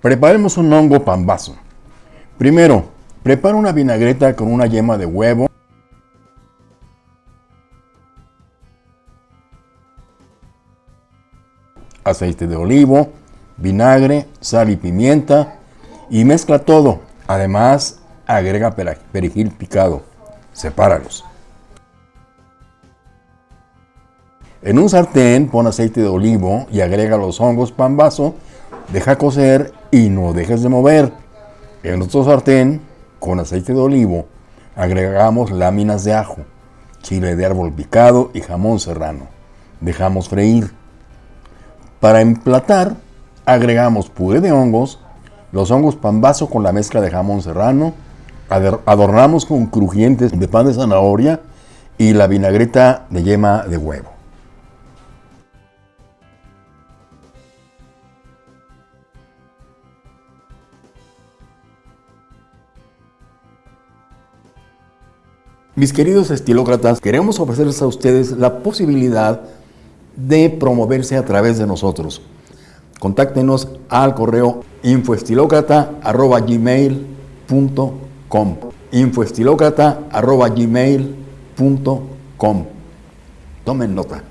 Preparemos un hongo pambazo. Primero, prepara una vinagreta con una yema de huevo, aceite de olivo, vinagre, sal y pimienta y mezcla todo. Además, agrega perejil picado. Sepáralos. En un sartén pon aceite de olivo y agrega los hongos pambazo, deja cocer y no dejes de mover. En otro sartén, con aceite de olivo, agregamos láminas de ajo, chile de árbol picado y jamón serrano. Dejamos freír. Para emplatar, agregamos puré de hongos, los hongos pambazo con la mezcla de jamón serrano, adornamos con crujientes de pan de zanahoria y la vinagreta de yema de huevo. Mis queridos estilócratas, queremos ofrecerles a ustedes la posibilidad de promoverse a través de nosotros. Contáctenos al correo infoestilócrata.gmail.com infoestilócrata.gmail.com Tomen nota.